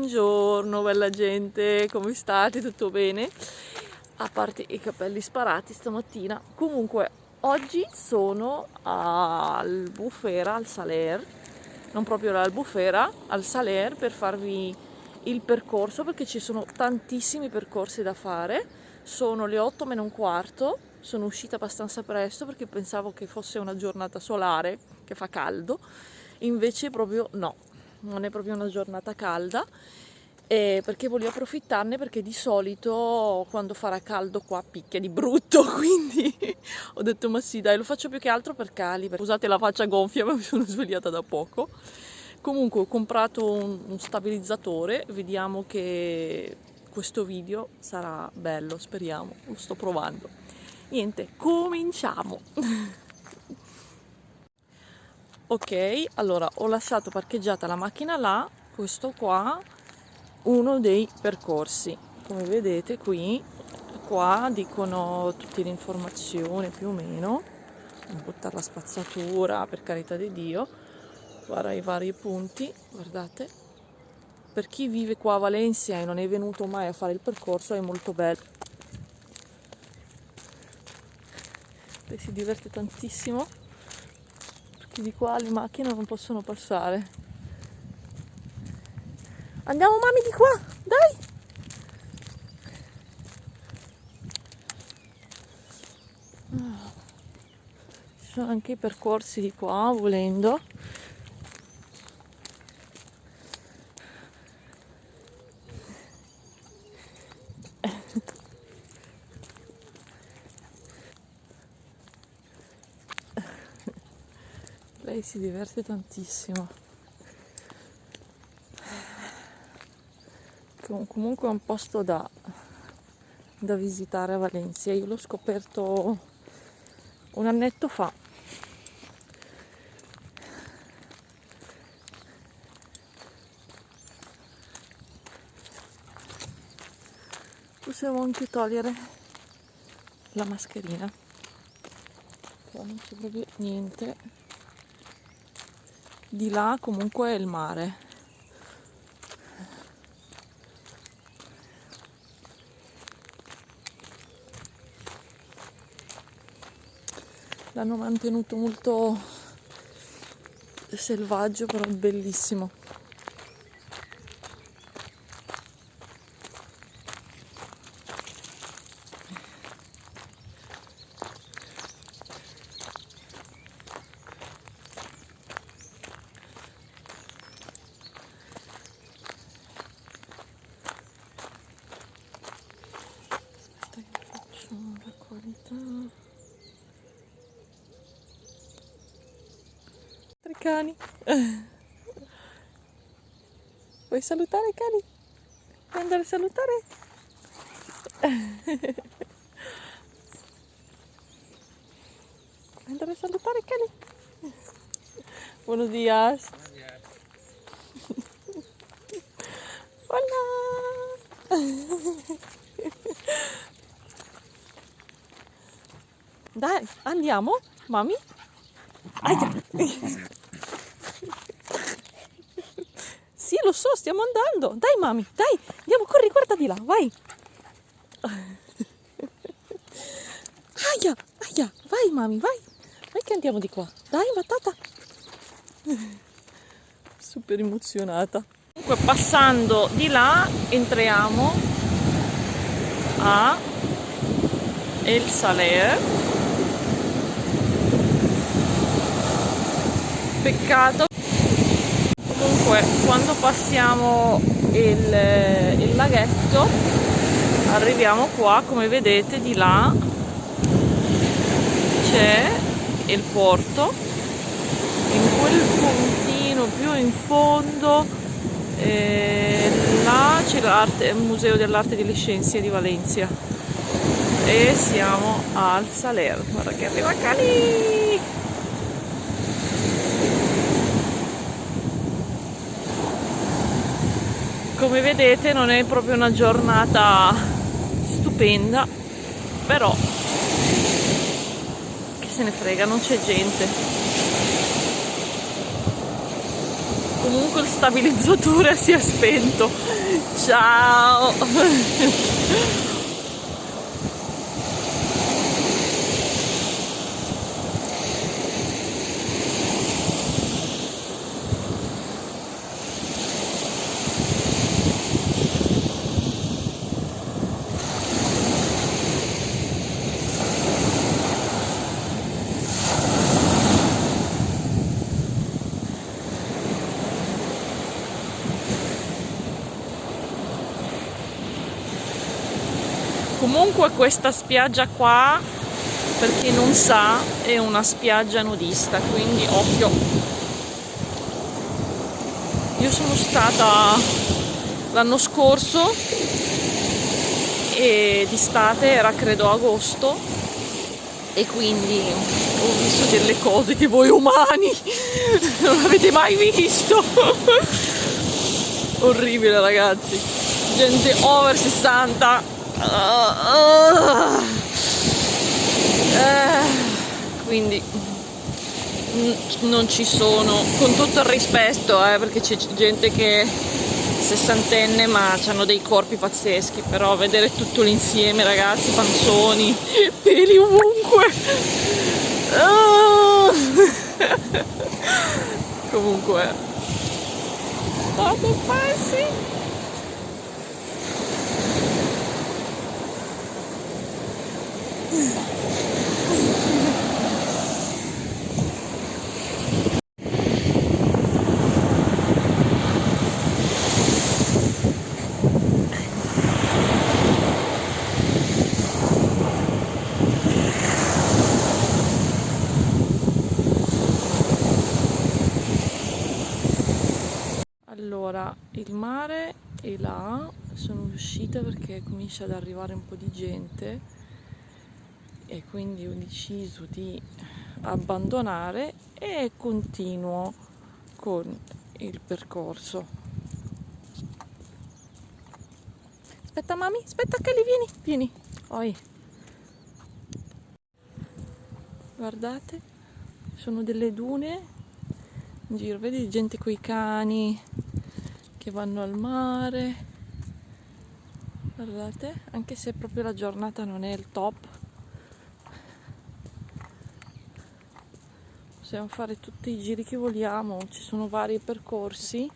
Buongiorno bella gente, come state? Tutto bene? A parte i capelli sparati stamattina. Comunque, oggi sono al Bufera, al Saler, non proprio al Bufera, al Saler per farvi il percorso perché ci sono tantissimi percorsi da fare. Sono le 8 meno un quarto, sono uscita abbastanza presto perché pensavo che fosse una giornata solare, che fa caldo, invece proprio no, non è proprio una giornata calda eh, perché voglio approfittarne perché di solito quando farà caldo qua picchia di brutto quindi ho detto ma sì dai lo faccio più che altro per Cali scusate la faccia gonfia ma mi sono svegliata da poco. Comunque ho comprato un, un stabilizzatore vediamo che questo video sarà bello speriamo lo sto provando. Niente cominciamo ok allora ho lasciato parcheggiata la macchina là questo qua uno dei percorsi. Come vedete qui qua dicono tutte le informazioni più o meno. Non buttare la spazzatura per carità di dio. Guarda i vari punti guardate. Per chi vive qua a Valencia e non è venuto mai a fare il percorso è molto bello. E si diverte tantissimo perché di qua le macchine non possono passare. Andiamo mami di qua, dai! Ci sono anche i percorsi di qua, volendo. Si diverte tantissimo. Comunque è un posto da, da visitare a Valencia. Io l'ho scoperto un annetto fa. Possiamo anche togliere la mascherina. Non c'è proprio niente di là comunque è il mare. L'hanno mantenuto molto selvaggio però bellissimo cani. Vuoi salutare cani? Vuoi andare a salutare? Vuoi andare a salutare cani? Buenos días. Hola. Dai, andiamo, mami? Aia. Sì, lo so, stiamo andando. Dai, mami, dai, andiamo, corri, guarda di là, vai. Aia, aia, vai, mami, vai. Vai che andiamo di qua. Dai, batata. Super emozionata. Comunque, passando di là, entriamo a El Saler peccato comunque quando passiamo il, il laghetto arriviamo qua come vedete di là c'è il porto in quel puntino più in fondo eh, là c'è il museo dell'arte delle scienze di Valencia. E siamo al Saler guarda che arriva Cali come vedete non è proprio una giornata stupenda però che se ne frega non c'è gente. Comunque il stabilizzatore si è spento. Ciao comunque questa spiaggia qua per chi non sa è una spiaggia nudista quindi occhio. Io sono stata l'anno scorso e d'estate era credo agosto e quindi ho visto delle cose che voi umani. Non avete mai visto. Orribile ragazzi. Gente over 60 Uh, quindi non ci sono con tutto il rispetto eh, perché c'è gente che è sessantenne ma hanno dei corpi pazzeschi però vedere tutto l'insieme ragazzi panzoni peli ovunque uh. comunque fate passi allora il mare è là sono uscita perché comincia ad arrivare un po' di gente e quindi ho deciso di abbandonare e continuo con il percorso. Aspetta mami aspetta Kelly vieni vieni. Oi. guardate sono delle dune in giro vedi gente con i cani che vanno al mare. Guardate anche se proprio la giornata non è il top. Possiamo fare tutti i giri che vogliamo ci sono vari percorsi.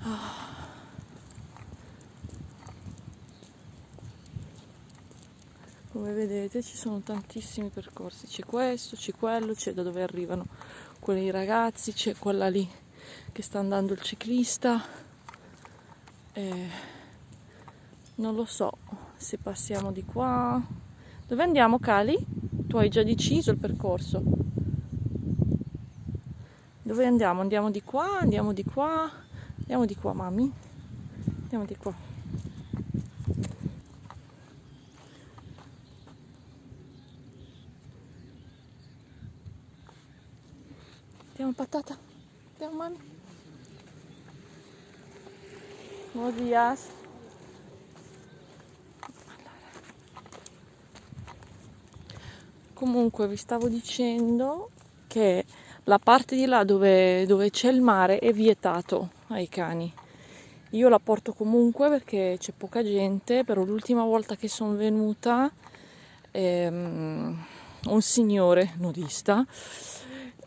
Ah. come vedete ci sono tantissimi percorsi. C'è questo c'è quello c'è da dove arrivano quei ragazzi c'è quella lì che sta andando il ciclista eh, non lo so se passiamo di qua dove andiamo Cali? tu hai già deciso il percorso dove andiamo? Andiamo di qua, andiamo di qua, andiamo di qua, mami. Andiamo di qua. Andiamo patata. Mami. Buenos días. Comunque vi stavo dicendo che la parte di là dove, dove c'è il mare è vietato ai cani. Io la porto comunque perché c'è poca gente, però l'ultima volta che sono venuta ehm, un signore nudista,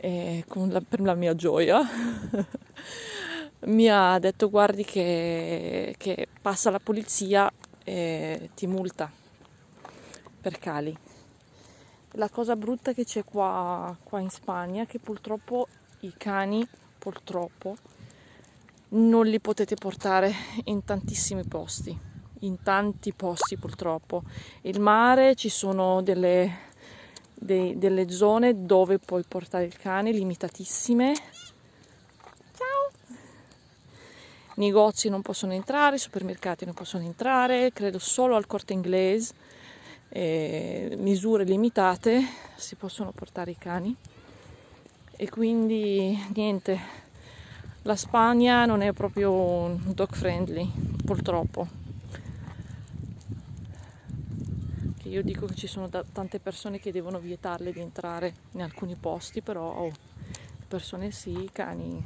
eh, la, per la mia gioia, mi ha detto guardi che, che passa la polizia e ti multa per cali. La cosa brutta che c'è qua, qua in Spagna è che purtroppo i cani, purtroppo, non li potete portare in tantissimi posti, in tanti posti purtroppo. Il mare ci sono delle, dei, delle zone dove puoi portare il cane, limitatissime. Ciao! Negozi non possono entrare, supermercati non possono entrare, credo solo al corte inglese eh, misure limitate si possono portare i cani e quindi niente la Spagna non è proprio dog friendly purtroppo che io dico che ci sono tante persone che devono vietarle di entrare in alcuni posti però oh, persone sì, cani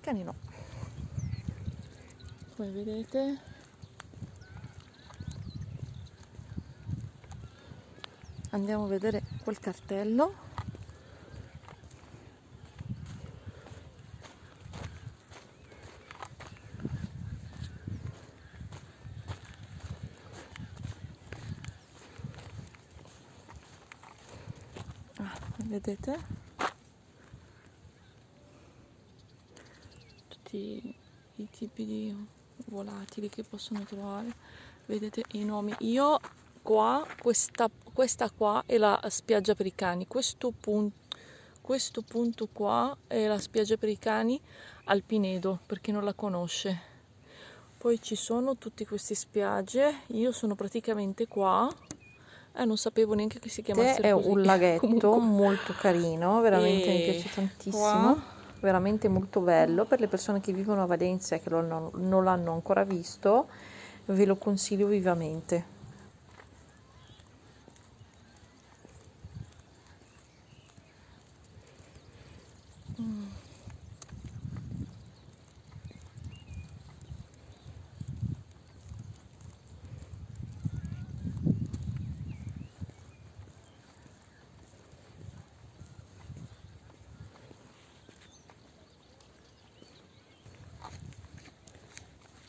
cani no. Come vedete andiamo a vedere quel cartello vedete? Tutti i tipi di volatili che possono trovare. Vedete i nomi. Io qua questa, questa qua è la spiaggia per i cani. Questo punto questo punto qua è la spiaggia per i cani al Pinedo per chi non la conosce. Poi ci sono tutte queste spiagge. Io sono praticamente qua eh, non sapevo neanche che si chiamasse è così. un laghetto Comunque. molto carino veramente E mi piace tantissimo qua veramente molto bello per le persone che vivono a Valencia e che non, non l'hanno ancora visto ve lo consiglio vivamente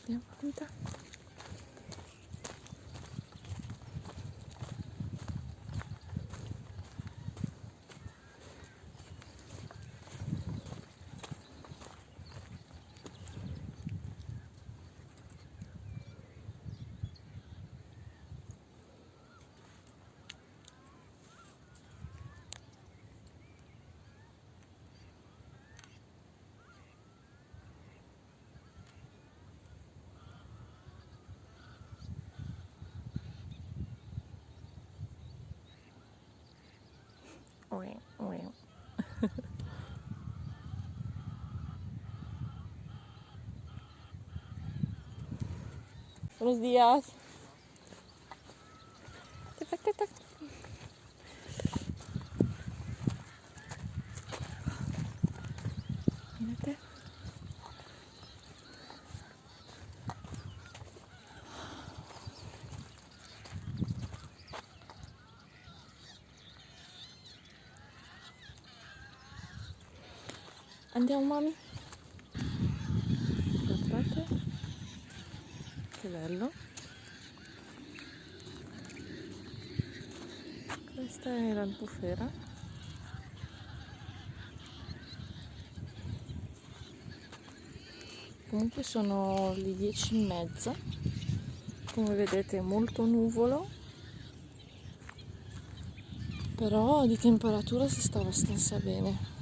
两分的 Buenos días. Tac, tac, tac, tac. Vedete? Andiamo mami? Guardate. Che bello. Questa è l'albufera. Comunque sono le 10 e mezza. Come vedete molto nuvolo. Però di temperatura si sta abbastanza bene.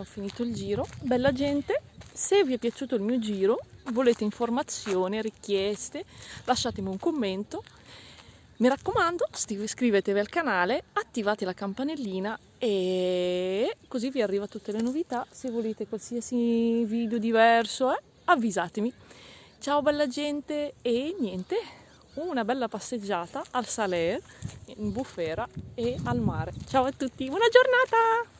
Abbiamo finito il giro. Bella gente, se vi è piaciuto il mio giro, volete informazioni, richieste, lasciatemi un commento. Mi raccomando, iscrivetevi al canale, attivate la campanellina e così vi arriva tutte le novità. Se volete qualsiasi video diverso, eh, avvisatemi. Ciao bella gente e niente, una bella passeggiata al Saler, in bufera e al mare. Ciao a tutti, buona giornata!